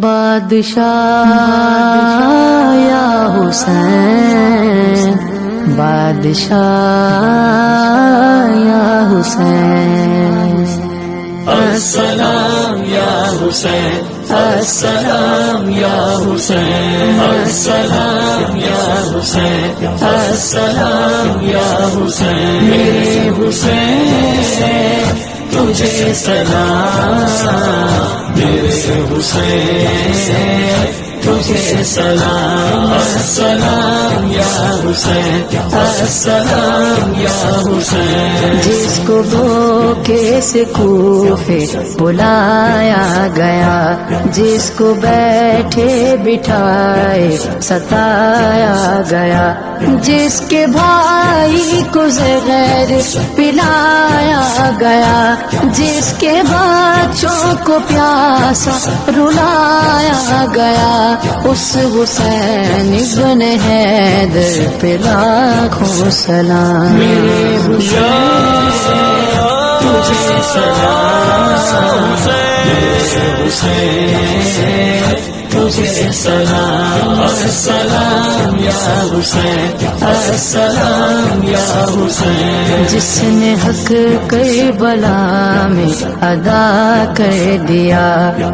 بادشاہ یا حسین، بادشاہ یا حسین۔ السلام یا حسین، السلام یا حسین۔ السلام یا حسین، السلام یا حسین۔ میرے حسین، تجھے سلام۔ حسین تجھے سلام السلام یا حسین السلام یا حسین جس کو بوکے سے کوفے بلایا گیا، جس کو بیٹھے بٹھائے ستایا گیا۔ جس کے بھائی کو زہر پلایا گیا، جس کے بچوں کو پیاسا رلایا گیا، اس حسین ابن حیدر پہ لاکھوں سلام۔ میرے حسین۔ تجھے سلام حسین تجھے سلام السلام یا حسین السلام یا حسین جس نے حق کر بلا میں ادا کر دیا،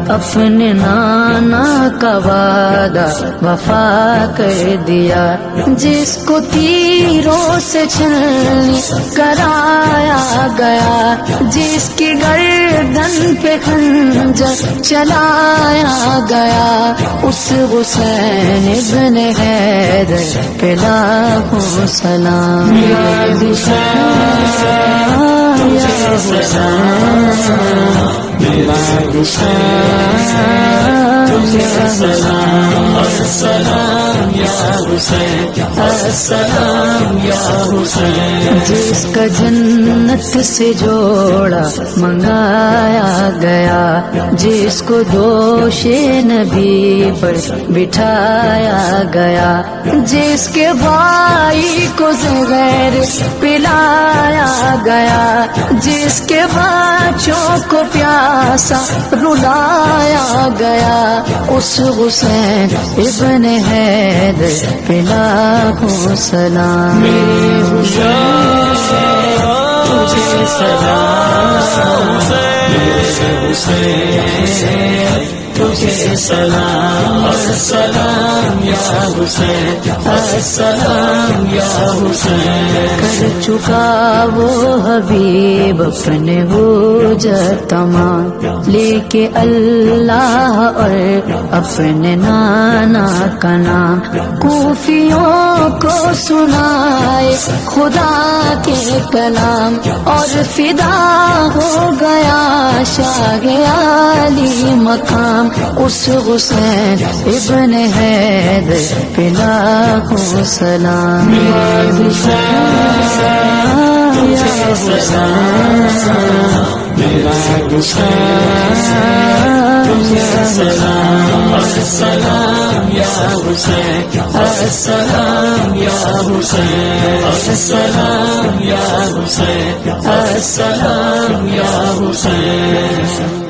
اپنے نانا کا وعدہ وفا کر دیا۔ جس کو تیروں سے چھلنی کرایا گیا جس کی گردن پہ خنجر چلایا گیا، اس حسین ابن حیدر پہ لاکھوں سلام۔ یا حسین، یا السلام السلام یا حسین، السلام یا حسین۔ جس کا جنت سے جوڑا منگایا گیا، جس کو دوش نبی پر بٹھایا گیا، جس کے بھائی کو زغیر پلایا گیا، جس کے بچوں کو پیاسا گیا اس حسین ابن حید پلا کو سلام۔ حسین تجھے سلام سلام یا حسین السلام یا حسین۔ کر چکا وہ حبیب، اپنے ہو تمام لے کے اللہ اور اپنے نانا کا نام۔ کوفیوں کو سنائے خدا کے کلام۔ اور فدا ہو گیا شاہ علی مقام اس حسین ابن حید پلا کو سلام۔ سلام السلام یا حسین السلام یا حسین السلام یا حسین السلام یا حسین۔